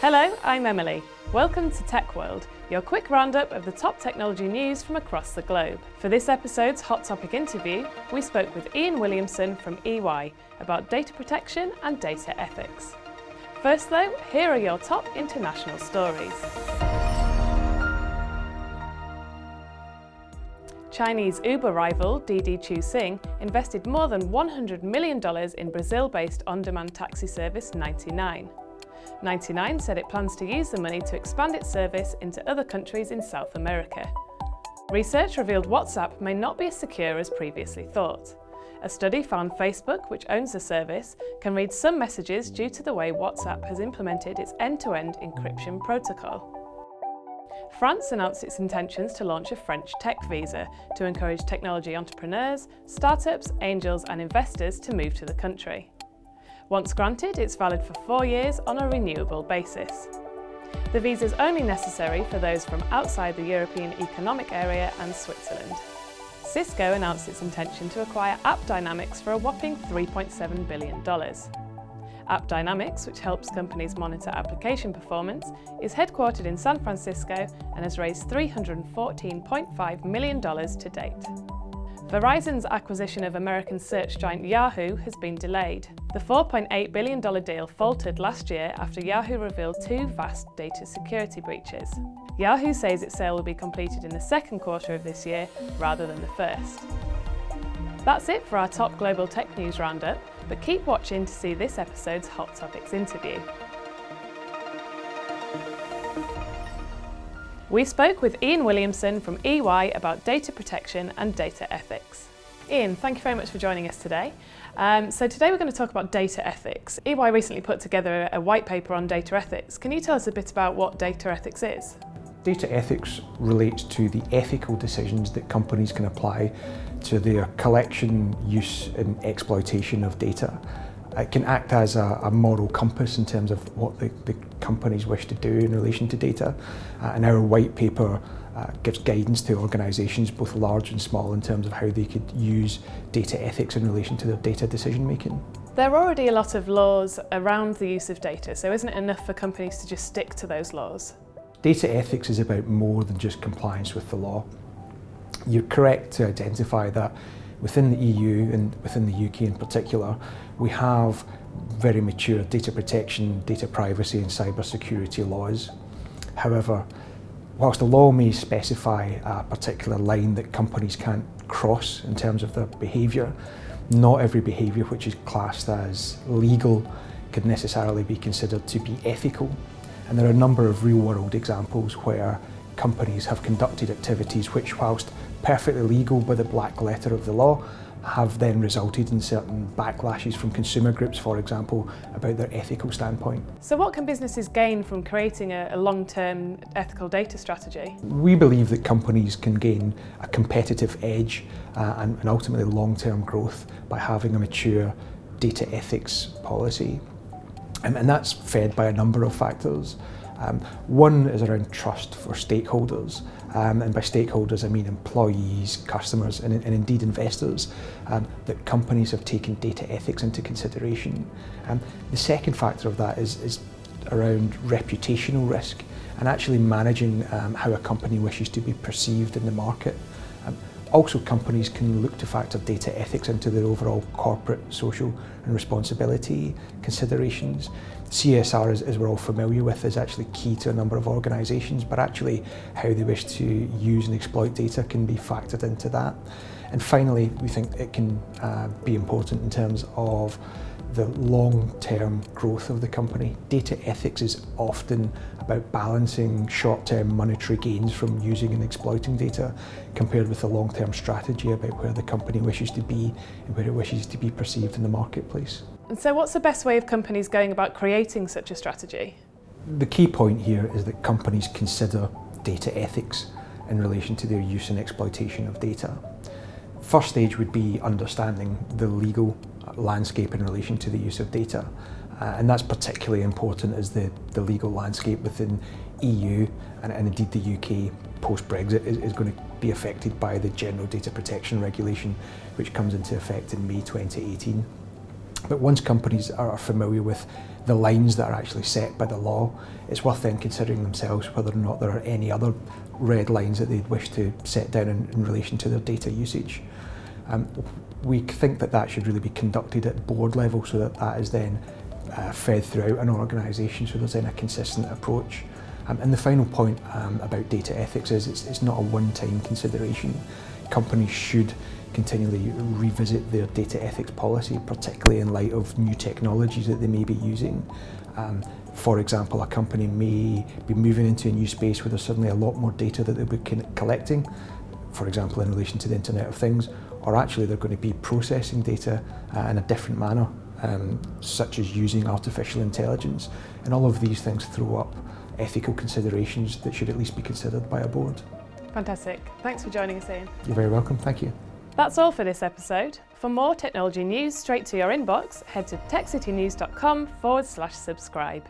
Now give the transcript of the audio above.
Hello, I'm Emily. Welcome to Tech World, your quick roundup of the top technology news from across the globe. For this episode's Hot Topic interview, we spoke with Ian Williamson from EY about data protection and data ethics. First though, here are your top international stories. Chinese Uber rival Didi Chuxing invested more than $100 million in Brazil-based on-demand taxi service 99. 99 said it plans to use the money to expand its service into other countries in South America. Research revealed WhatsApp may not be as secure as previously thought. A study found Facebook, which owns the service, can read some messages due to the way WhatsApp has implemented its end-to-end -end encryption protocol. France announced its intentions to launch a French tech visa to encourage technology entrepreneurs, startups, angels and investors to move to the country. Once granted, it's valid for four years on a renewable basis. The visa is only necessary for those from outside the European Economic Area and Switzerland. Cisco announced its intention to acquire AppDynamics for a whopping $3.7 billion. AppDynamics, which helps companies monitor application performance, is headquartered in San Francisco and has raised $314.5 million to date. Verizon's acquisition of American search giant Yahoo has been delayed. The $4.8 billion deal faltered last year after Yahoo revealed two vast data security breaches. Yahoo says its sale will be completed in the second quarter of this year rather than the first. That's it for our top global tech news roundup, but keep watching to see this episode's Hot Topics interview. We spoke with Ian Williamson from EY about data protection and data ethics. Ian, thank you very much for joining us today. Um, so today we're going to talk about data ethics. EY recently put together a white paper on data ethics. Can you tell us a bit about what data ethics is? Data ethics relates to the ethical decisions that companies can apply to their collection, use and exploitation of data. It can act as a, a moral compass in terms of what the, the, companies wish to do in relation to data. Uh, and our white paper uh, gives guidance to organisations, both large and small, in terms of how they could use data ethics in relation to their data decision making. There are already a lot of laws around the use of data, so isn't it enough for companies to just stick to those laws? Data ethics is about more than just compliance with the law. You're correct to identify that within the EU and within the UK in particular, we have very mature data protection, data privacy and cyber security laws. However, whilst the law may specify a particular line that companies can't cross in terms of their behaviour, not every behaviour which is classed as legal could necessarily be considered to be ethical. And there are a number of real world examples where companies have conducted activities which whilst perfectly legal by the black letter of the law have then resulted in certain backlashes from consumer groups, for example, about their ethical standpoint. So what can businesses gain from creating a, a long-term ethical data strategy? We believe that companies can gain a competitive edge uh, and, and ultimately long-term growth by having a mature data ethics policy. Um, and that's fed by a number of factors. Um, one is around trust for stakeholders, um, and by stakeholders I mean employees, customers and, and indeed investors, um, that companies have taken data ethics into consideration. Um, the second factor of that is, is around reputational risk and actually managing um, how a company wishes to be perceived in the market. Also, companies can look to factor data ethics into their overall corporate social and responsibility considerations. CSR, as, as we're all familiar with, is actually key to a number of organisations, but actually how they wish to use and exploit data can be factored into that. And finally, we think it can uh, be important in terms of the long-term growth of the company. Data ethics is often about balancing short-term monetary gains from using and exploiting data compared with the long-term strategy about where the company wishes to be and where it wishes to be perceived in the marketplace. And so what's the best way of companies going about creating such a strategy? The key point here is that companies consider data ethics in relation to their use and exploitation of data. First stage would be understanding the legal landscape in relation to the use of data. Uh, and that's particularly important as the, the legal landscape within EU and, and indeed the UK post-Brexit is, is going to be affected by the General Data Protection Regulation which comes into effect in May 2018. But once companies are familiar with the lines that are actually set by the law, it's worth then considering themselves whether or not there are any other red lines that they'd wish to set down in, in relation to their data usage. Um, we think that that should really be conducted at board level so that that is then uh, fed throughout an organisation so there's then a consistent approach. Um, and the final point um, about data ethics is it's, it's not a one-time consideration. Companies should continually revisit their data ethics policy, particularly in light of new technologies that they may be using. Um, for example, a company may be moving into a new space where there's suddenly a lot more data that they'll be collecting, for example, in relation to the Internet of Things, or actually they're going to be processing data uh, in a different manner, um, such as using artificial intelligence. And all of these things throw up ethical considerations that should at least be considered by a board. Fantastic. Thanks for joining us, Ian. You're very welcome. Thank you. That's all for this episode. For more technology news straight to your inbox, head to techcitynews.com forward slash subscribe.